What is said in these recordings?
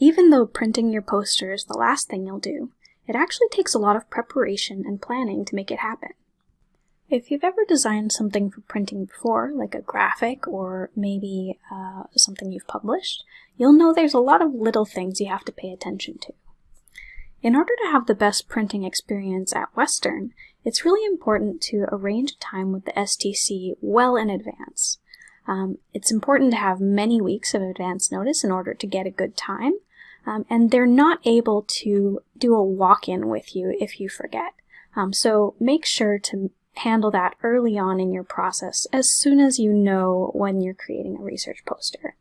Even though printing your poster is the last thing you'll do, it actually takes a lot of preparation and planning to make it happen. If you've ever designed something for printing before, like a graphic or maybe uh, something you've published, you'll know there's a lot of little things you have to pay attention to. In order to have the best printing experience at Western, it's really important to arrange a time with the STC well in advance. Um, it's important to have many weeks of advance notice in order to get a good time, um, and they're not able to do a walk-in with you if you forget. Um, so make sure to handle that early on in your process as soon as you know when you're creating a research poster.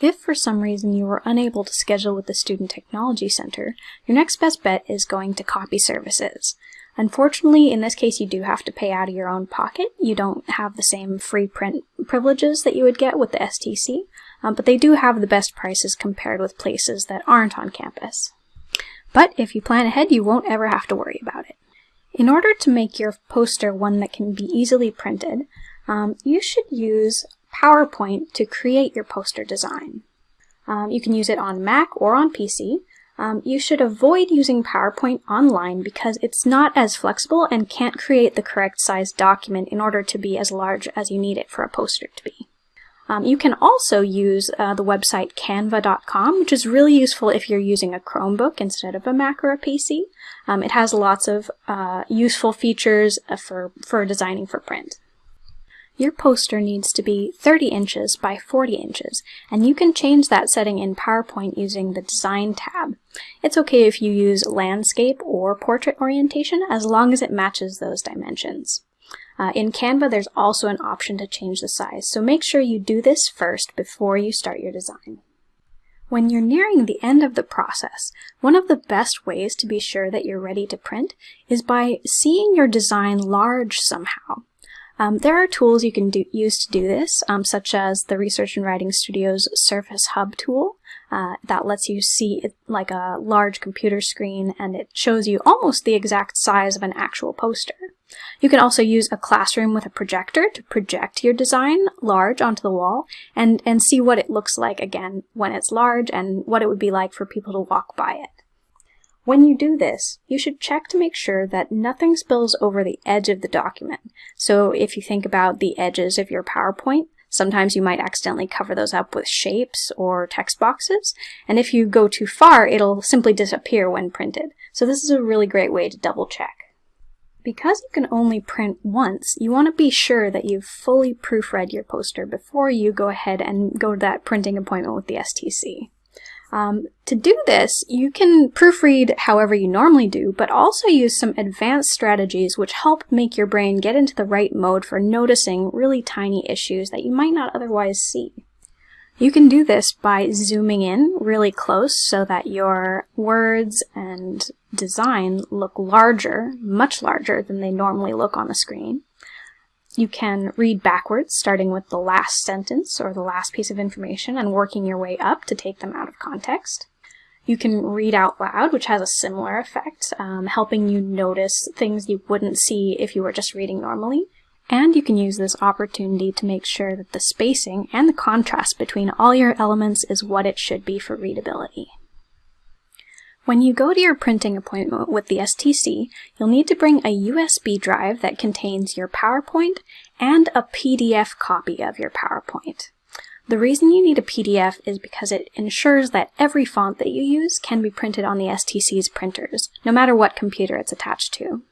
If for some reason you were unable to schedule with the Student Technology Center, your next best bet is going to copy services. Unfortunately, in this case, you do have to pay out of your own pocket. You don't have the same free print privileges that you would get with the STC, um, but they do have the best prices compared with places that aren't on campus. But if you plan ahead, you won't ever have to worry about it. In order to make your poster one that can be easily printed, um, you should use PowerPoint to create your poster design. Um, you can use it on Mac or on PC. Um, you should avoid using PowerPoint online because it's not as flexible and can't create the correct size document in order to be as large as you need it for a poster to be. Um, you can also use uh, the website canva.com, which is really useful if you're using a Chromebook instead of a Mac or a PC. Um, it has lots of uh, useful features uh, for, for designing for print. Your poster needs to be 30 inches by 40 inches, and you can change that setting in PowerPoint using the Design tab. It's okay if you use landscape or portrait orientation as long as it matches those dimensions. Uh, in Canva, there's also an option to change the size, so make sure you do this first before you start your design. When you're nearing the end of the process, one of the best ways to be sure that you're ready to print is by seeing your design large somehow. Um, there are tools you can do, use to do this, um, such as the Research and Writing Studio's Surface Hub tool. Uh, that lets you see it like a large computer screen and it shows you almost the exact size of an actual poster. You can also use a classroom with a projector to project your design large onto the wall and, and see what it looks like again when it's large and what it would be like for people to walk by it. When you do this, you should check to make sure that nothing spills over the edge of the document. So if you think about the edges of your PowerPoint, sometimes you might accidentally cover those up with shapes or text boxes, and if you go too far, it'll simply disappear when printed. So this is a really great way to double check. Because you can only print once, you want to be sure that you've fully proofread your poster before you go ahead and go to that printing appointment with the STC. Um, to do this, you can proofread however you normally do, but also use some advanced strategies which help make your brain get into the right mode for noticing really tiny issues that you might not otherwise see. You can do this by zooming in really close so that your words and design look larger, much larger than they normally look on the screen. You can read backwards, starting with the last sentence or the last piece of information and working your way up to take them out of context. You can read out loud, which has a similar effect, um, helping you notice things you wouldn't see if you were just reading normally. And you can use this opportunity to make sure that the spacing and the contrast between all your elements is what it should be for readability. When you go to your printing appointment with the STC, you'll need to bring a USB drive that contains your PowerPoint and a PDF copy of your PowerPoint. The reason you need a PDF is because it ensures that every font that you use can be printed on the STC's printers, no matter what computer it's attached to.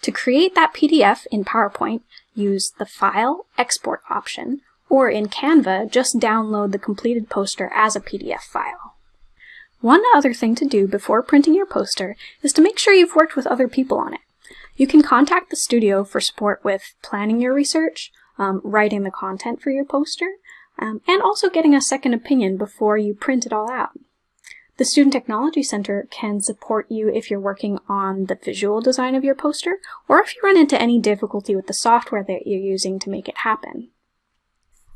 To create that PDF in PowerPoint, use the File Export option, or in Canva, just download the completed poster as a PDF file. One other thing to do before printing your poster is to make sure you've worked with other people on it. You can contact the studio for support with planning your research, um, writing the content for your poster, um, and also getting a second opinion before you print it all out. The Student Technology Center can support you if you're working on the visual design of your poster, or if you run into any difficulty with the software that you're using to make it happen.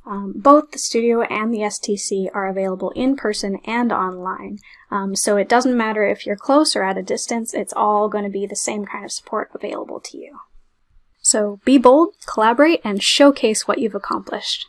Um, both the studio and the STC are available in person and online, um, so it doesn't matter if you're close or at a distance, it's all going to be the same kind of support available to you. So be bold, collaborate, and showcase what you've accomplished.